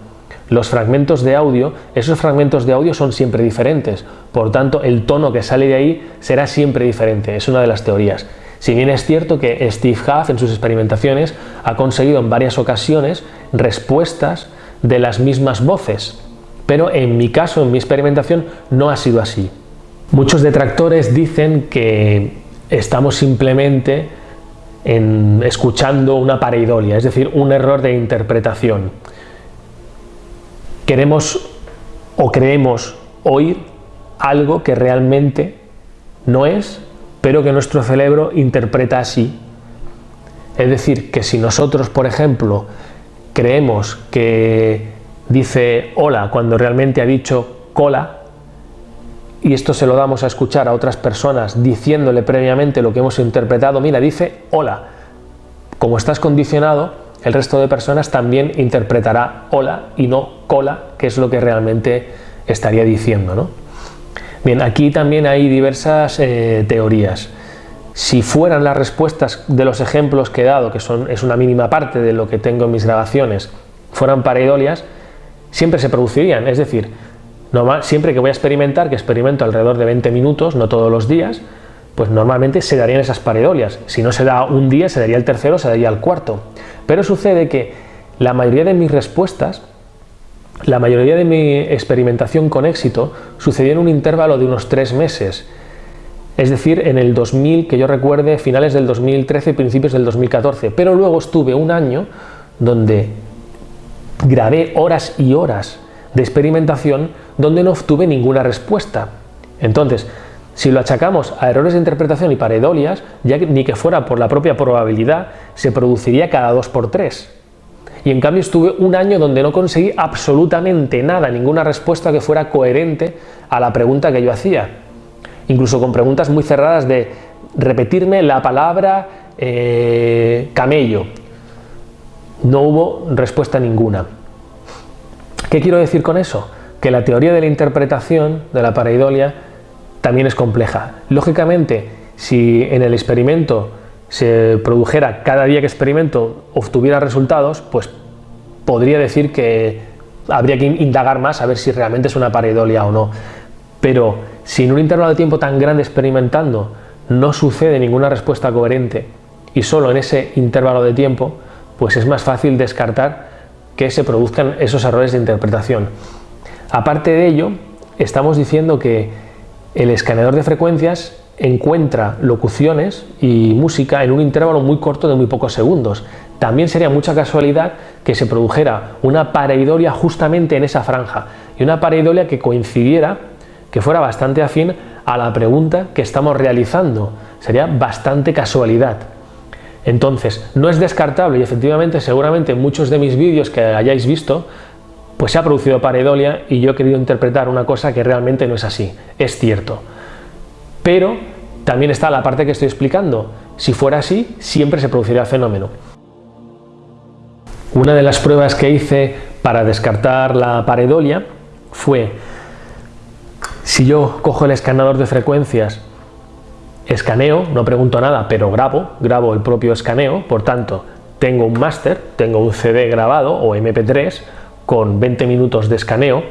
los fragmentos de audio, esos fragmentos de audio son siempre diferentes, por tanto el tono que sale de ahí será siempre diferente, es una de las teorías. Si bien es cierto que Steve Huff en sus experimentaciones ha conseguido en varias ocasiones respuestas de las mismas voces, pero en mi caso, en mi experimentación, no ha sido así. Muchos detractores dicen que estamos simplemente en, escuchando una pareidolia, es decir, un error de interpretación. Queremos o creemos oír algo que realmente no es, pero que nuestro cerebro interpreta así. Es decir, que si nosotros, por ejemplo, creemos que dice hola cuando realmente ha dicho cola, y esto se lo damos a escuchar a otras personas diciéndole previamente lo que hemos interpretado, mira, dice hola. Como estás condicionado, el resto de personas también interpretará hola y no cola, que es lo que realmente estaría diciendo. ¿no? Bien, aquí también hay diversas eh, teorías. Si fueran las respuestas de los ejemplos que he dado, que son, es una mínima parte de lo que tengo en mis grabaciones, fueran pareidolias, siempre se producirían. Es decir, siempre que voy a experimentar, que experimento alrededor de 20 minutos, no todos los días, pues normalmente se darían esas pareidolias. Si no se da un día, se daría el tercero, se daría el cuarto. Pero sucede que la mayoría de mis respuestas, la mayoría de mi experimentación con éxito, sucedió en un intervalo de unos tres meses. Es decir, en el 2000, que yo recuerde, finales del 2013, principios del 2014. Pero luego estuve un año donde grabé horas y horas de experimentación donde no obtuve ninguna respuesta. Entonces, si lo achacamos a errores de interpretación y paredolias, ya que ni que fuera por la propia probabilidad, se produciría cada dos por tres. Y en cambio estuve un año donde no conseguí absolutamente nada, ninguna respuesta que fuera coherente a la pregunta que yo hacía. Incluso con preguntas muy cerradas de repetirme la palabra eh, camello. No hubo respuesta ninguna. ¿Qué quiero decir con eso? Que la teoría de la interpretación de la pareidolia también es compleja. Lógicamente, si en el experimento se produjera cada día que experimento obtuviera resultados, pues podría decir que habría que indagar más a ver si realmente es una pareidolia o no. Pero si en un intervalo de tiempo tan grande experimentando no sucede ninguna respuesta coherente y solo en ese intervalo de tiempo, pues es más fácil descartar que se produzcan esos errores de interpretación. Aparte de ello, estamos diciendo que el escaneador de frecuencias encuentra locuciones y música en un intervalo muy corto de muy pocos segundos. También sería mucha casualidad que se produjera una pareidolia justamente en esa franja y una pareidolia que coincidiera, que fuera bastante afín a la pregunta que estamos realizando. Sería bastante casualidad. Entonces, no es descartable y efectivamente seguramente en muchos de mis vídeos que hayáis visto pues se ha producido pareidolia y yo he querido interpretar una cosa que realmente no es así, es cierto. Pero también está la parte que estoy explicando, si fuera así siempre se produciría el fenómeno. Una de las pruebas que hice para descartar la pareidolia fue si yo cojo el escanador de frecuencias, escaneo, no pregunto nada, pero grabo, grabo el propio escaneo, por tanto, tengo un máster, tengo un CD grabado o MP3 con 20 minutos de escaneo,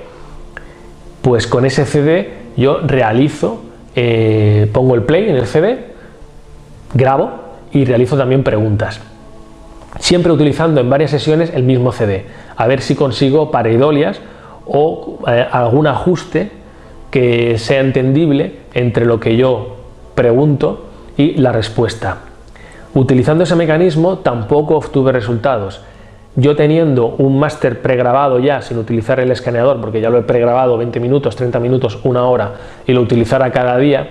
pues con ese CD yo realizo, eh, pongo el play en el CD, grabo y realizo también preguntas. Siempre utilizando en varias sesiones el mismo CD, a ver si consigo pareidolias o eh, algún ajuste que sea entendible entre lo que yo pregunto y la respuesta. Utilizando ese mecanismo tampoco obtuve resultados. Yo teniendo un máster pregrabado ya sin utilizar el escaneador, porque ya lo he pregrabado 20 minutos, 30 minutos, una hora y lo utilizara cada día,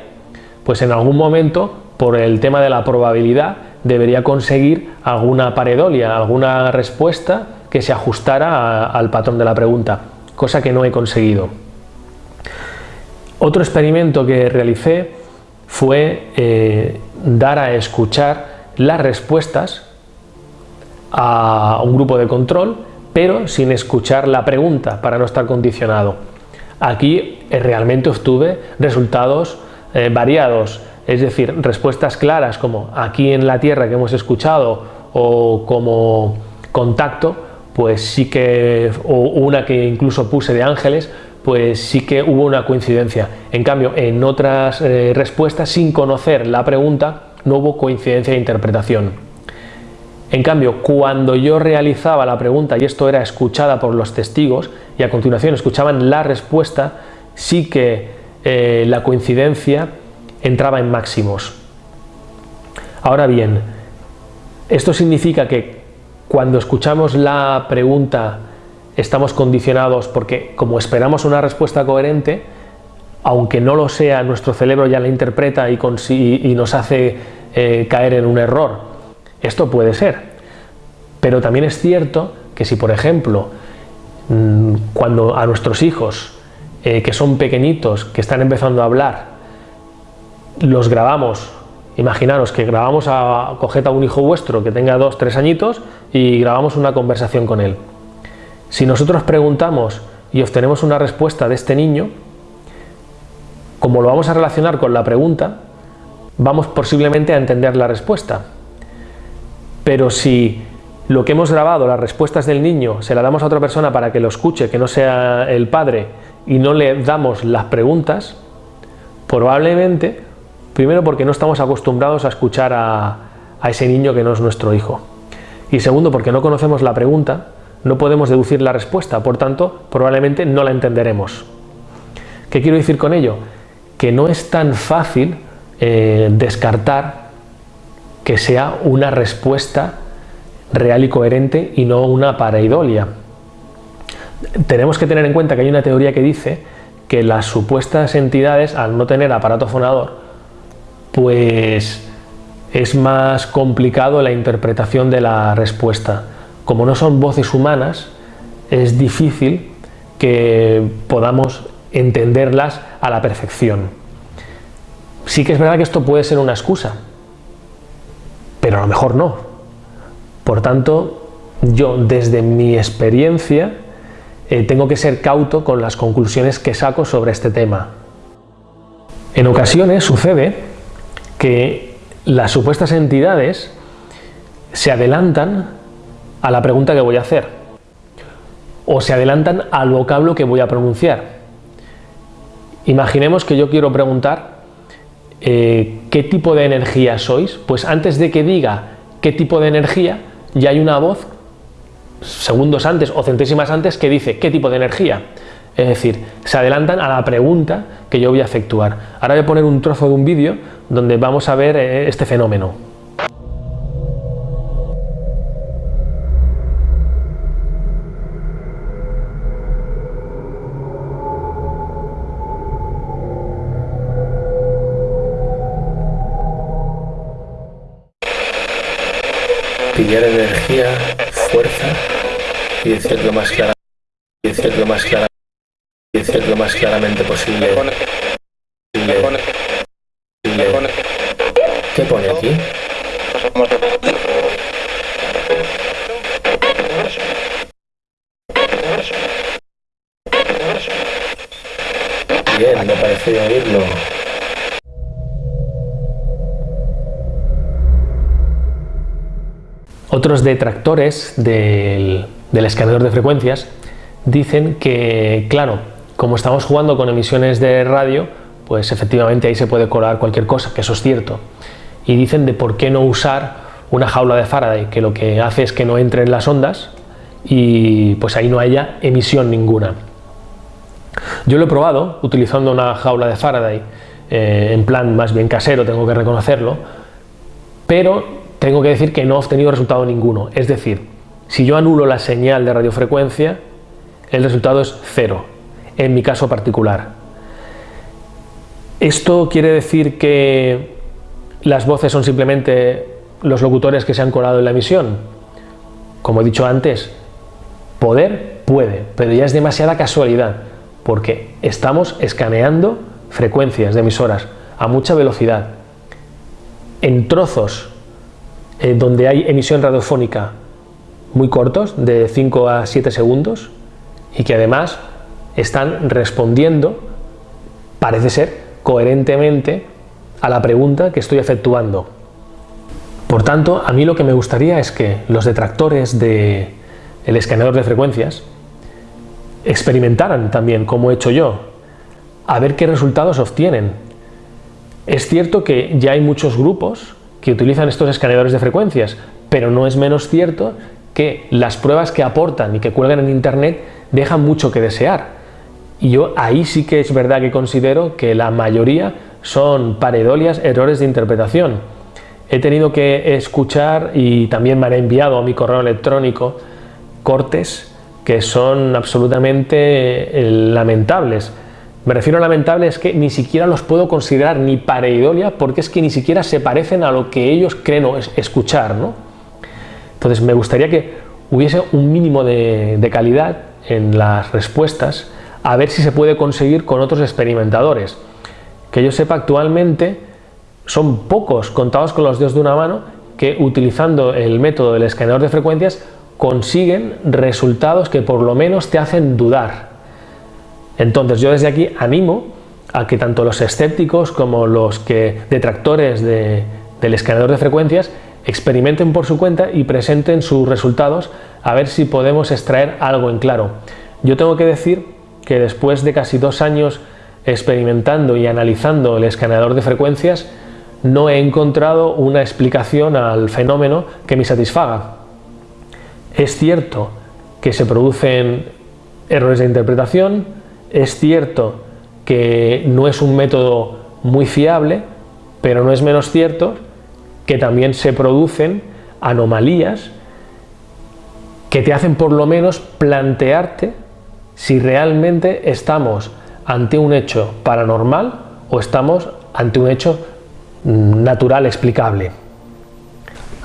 pues en algún momento, por el tema de la probabilidad, debería conseguir alguna paredolia, alguna respuesta que se ajustara al patrón de la pregunta, cosa que no he conseguido. Otro experimento que realicé fue eh, dar a escuchar las respuestas a un grupo de control, pero sin escuchar la pregunta para no estar condicionado. Aquí eh, realmente obtuve resultados eh, variados, es decir, respuestas claras como aquí en la Tierra que hemos escuchado o como contacto, pues sí que, o una que incluso puse de ángeles, pues sí que hubo una coincidencia. En cambio, en otras eh, respuestas, sin conocer la pregunta, no hubo coincidencia de interpretación. En cambio, cuando yo realizaba la pregunta y esto era escuchada por los testigos y a continuación escuchaban la respuesta, sí que eh, la coincidencia entraba en máximos. Ahora bien, esto significa que cuando escuchamos la pregunta estamos condicionados porque como esperamos una respuesta coherente, aunque no lo sea, nuestro cerebro ya la interpreta y, nos hace eh, caer en un error esto puede ser, pero también es cierto que si, por ejemplo, mm, cuando a nuestros hijos, eh, que son pequeñitos, que están empezando a hablar, los grabamos, imaginaros que grabamos a, coged a un hijo vuestro que tenga dos, tres añitos y grabamos una conversación con él. Si nosotros preguntamos y obtenemos una respuesta de este niño, como lo vamos a relacionar con la pregunta, vamos posiblemente a entender la respuesta. Pero si lo que hemos grabado, las respuestas del niño, se la damos a otra persona para que lo escuche, que no sea el padre, y no le damos las preguntas, probablemente, primero porque no estamos acostumbrados a escuchar a, ese niño que no es nuestro hijo. Y segundo, porque no conocemos la pregunta, no podemos deducir la respuesta, por tanto, probablemente no la entenderemos. ¿Qué quiero decir con ello? Que no es tan fácil eh, descartar que sea una respuesta real y coherente y no una pareidolia. Tenemos que tener en cuenta que hay una teoría que dice que las supuestas entidades, al no tener aparato fonador, pues es más complicado la interpretación de la respuesta. Como no son voces humanas, es difícil que podamos entenderlas a la perfección. Sí que es verdad que esto puede ser una excusa, pero a lo mejor no. Por tanto, yo desde mi experiencia eh, tengo que ser cauto con las conclusiones que saco sobre este tema. En ocasiones sucede que las supuestas entidades se adelantan a la pregunta que voy a hacer o se adelantan al vocablo que voy a pronunciar. Imaginemos que yo quiero preguntar eh, qué tipo de energía sois, pues antes de que diga qué tipo de energía, ya hay una voz segundos antes o centésimas antes que dice qué tipo de energía. Es decir, se adelantan a la pregunta que yo voy a efectuar. Ahora voy a poner un trozo de un vídeo donde vamos a ver eh, este fenómeno. Pillar energía, fuerza y decirlo más clara, y decirlo más clara, y decirlo más claramente posible. posible. ¿Qué pone aquí? Bien, me parece oírlo. Otros detractores del, del escaneador de frecuencias dicen que, claro, como estamos jugando con emisiones de radio, pues efectivamente ahí se puede colar cualquier cosa, que eso es cierto. Y dicen de por qué no usar una jaula de Faraday, que lo que hace es que no entren las ondas y pues ahí no haya emisión ninguna. Yo lo he probado utilizando una jaula de Faraday, eh, en plan más bien casero, tengo que reconocerlo, pero tengo que decir que no he obtenido resultado ninguno. Es decir, si yo anulo la señal de radiofrecuencia, el resultado es cero, en mi caso particular. ¿Esto quiere decir que las voces son simplemente los locutores que se han colado en la emisión? Como he dicho antes, poder puede, pero ya es demasiada casualidad, porque estamos escaneando frecuencias de emisoras a mucha velocidad, en trozos eh, donde hay emisión radiofónica muy cortos, de 5 a 7 segundos, y que además están respondiendo, parece ser, coherentemente a la pregunta que estoy efectuando. Por tanto, a mí lo que me gustaría es que los detractores del el escaneador de frecuencias experimentaran también como he hecho yo, a ver qué resultados obtienen. Es cierto que ya hay muchos grupos que utilizan estos escaneadores de frecuencias, pero no es menos cierto que las pruebas que aportan y que cuelgan en internet dejan mucho que desear. Y yo ahí sí que es verdad que considero que la mayoría son paredolias, errores de interpretación. He tenido que escuchar y también me han enviado a mi correo electrónico cortes que son absolutamente eh, lamentables. Me refiero a lamentables que ni siquiera los puedo considerar ni pareidolia porque es que ni siquiera se parecen a lo que ellos creen escuchar. ¿no? Entonces me gustaría que hubiese un mínimo de, de calidad en las respuestas a ver si se puede conseguir con otros experimentadores. Que yo sepa actualmente son pocos, contados con los dedos de una mano, que utilizando el método del escaneador de frecuencias consiguen resultados que por lo menos te hacen dudar. Entonces yo desde aquí animo a que tanto los escépticos como los que detractores de, del escaneador de frecuencias experimenten por su cuenta y presenten sus resultados a ver si podemos extraer algo en claro. Yo tengo que decir que después de casi dos años experimentando y analizando el escaneador de frecuencias no he encontrado una explicación al fenómeno que me satisfaga. Es cierto que se producen errores de interpretación, es cierto que no es un método muy fiable, pero no es menos cierto que también se producen anomalías que te hacen por lo menos plantearte si realmente estamos ante un hecho paranormal o estamos ante un hecho natural explicable.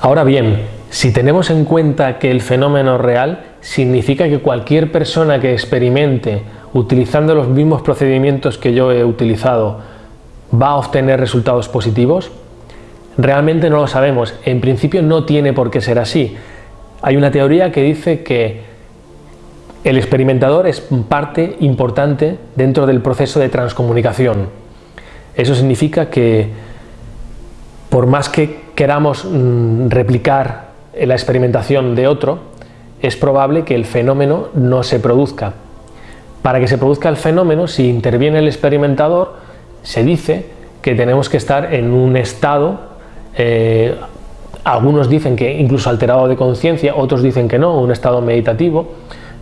Ahora bien, si tenemos en cuenta que el fenómeno real significa que cualquier persona que experimente utilizando los mismos procedimientos que yo he utilizado va a obtener resultados positivos, realmente no lo sabemos. En principio no tiene por qué ser así. Hay una teoría que dice que el experimentador es parte importante dentro del proceso de transcomunicación. Eso significa que por más que queramos mm, replicar la experimentación de otro, es probable que el fenómeno no se produzca. Para que se produzca el fenómeno, si interviene el experimentador, se dice que tenemos que estar en un estado, eh, algunos dicen que incluso alterado de conciencia, otros dicen que no, un estado meditativo,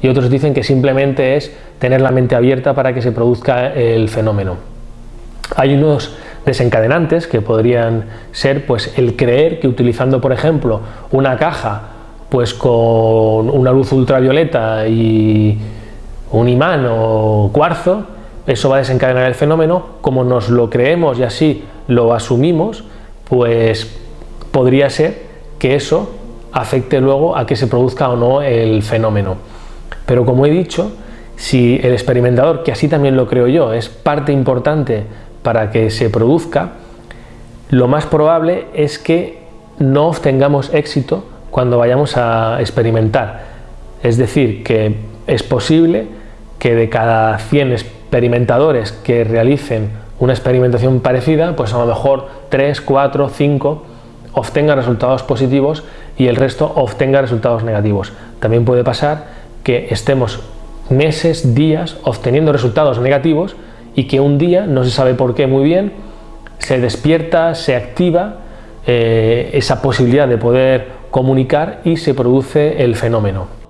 y otros dicen que simplemente es tener la mente abierta para que se produzca el fenómeno. Hay unos desencadenantes que podrían ser pues el creer que utilizando por ejemplo una caja pues con una luz ultravioleta y un imán o cuarzo eso va a desencadenar el fenómeno como nos lo creemos y así lo asumimos pues podría ser que eso afecte luego a que se produzca o no el fenómeno pero como he dicho si el experimentador, que así también lo creo yo, es parte importante para que se produzca, lo más probable es que no obtengamos éxito cuando vayamos a experimentar. Es decir, que es posible que de cada 100 experimentadores que realicen una experimentación parecida, pues a lo mejor 3, 4, 5 obtengan resultados positivos y el resto obtenga resultados negativos. También puede pasar que estemos meses, días obteniendo resultados negativos y que un día, no se sabe por qué muy bien, se despierta, se activa eh, esa posibilidad de poder comunicar y se produce el fenómeno.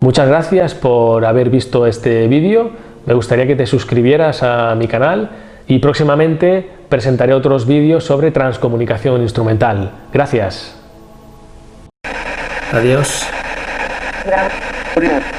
Muchas gracias por haber visto este vídeo, me gustaría que te suscribieras a mi canal y próximamente presentaré otros vídeos sobre transcomunicación instrumental. Gracias. Adiós. Gracias.